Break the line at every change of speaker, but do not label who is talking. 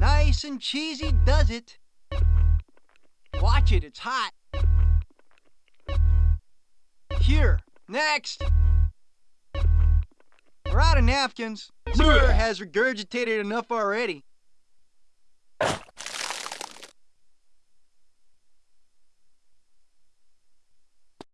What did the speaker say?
Nice and cheesy does it. Watch it, it's hot. Here, next. We're out of napkins. Sir has regurgitated enough already.